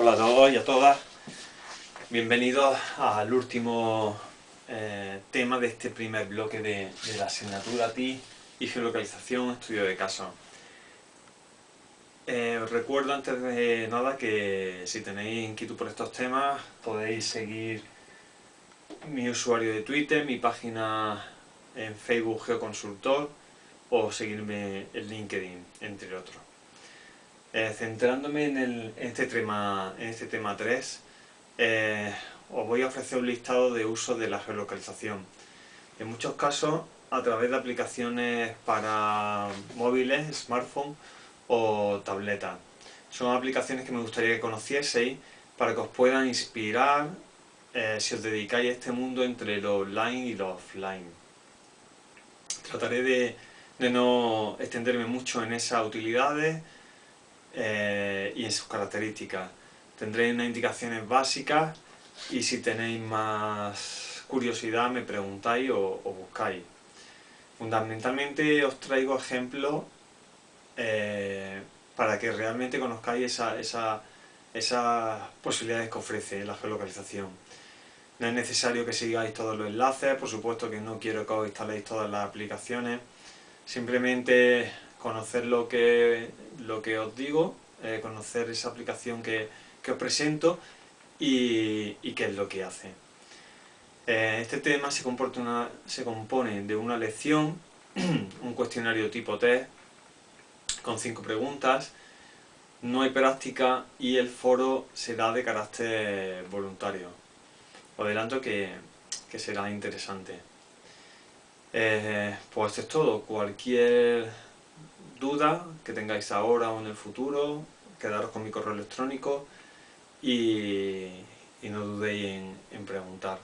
Hola a todos y a todas. Bienvenidos al último eh, tema de este primer bloque de, la asignatura TI y geolocalización, estudio de caso. Eh, os recuerdo antes de nada que si tenéis inquietud por estos temas podéis seguir mi usuario de Twitter, mi página en Facebook Geoconsultor o seguirme en LinkedIn, entre otros. Eh, centrándome en, este tema, en este tema 3, eh, os voy a ofrecer un listado de uso de la geolocalización. En muchos casos a través de aplicaciones para móviles, smartphone o tabletas. Son aplicaciones que me gustaría que conocieseis para que os puedan inspirar eh, si os dedicáis a este mundo entre lo online y lo offline. Trataré de, de no extenderme mucho en esas utilidades, eh, y en sus características. Tendréis unas indicaciones básicas y si tenéis más curiosidad me preguntáis o, buscáis. Fundamentalmente os traigo ejemplos eh, para que realmente conozcáis esas posibilidades que ofrece la geolocalización. No es necesario que sigáis todos los enlaces, por supuesto que no quiero que os instaléis todas las aplicaciones, simplemente conocer lo que, lo que os digo, eh, conocer esa aplicación que, os presento y, qué es lo que hace. Eh, este tema se, se compone de una lección, un cuestionario tipo test, con cinco preguntas, no hay práctica y el foro será de carácter voluntario. Os adelanto que, será interesante. Eh, pues esto es todo. Cualquier duda que tengáis ahora o en el futuro, quedaros con mi correo electrónico y, no dudéis en, preguntar.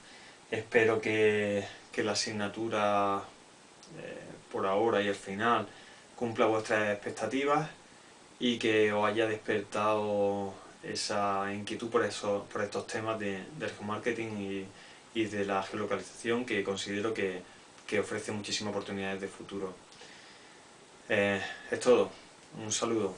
Espero que, la asignatura eh, por ahora y al final cumpla vuestras expectativas y que os haya despertado esa inquietud por, eso, por estos temas de, del geomarketing y, y de la geolocalización que considero que, que ofrece muchísimas oportunidades de futuro. Eh, es todo. Un saludo.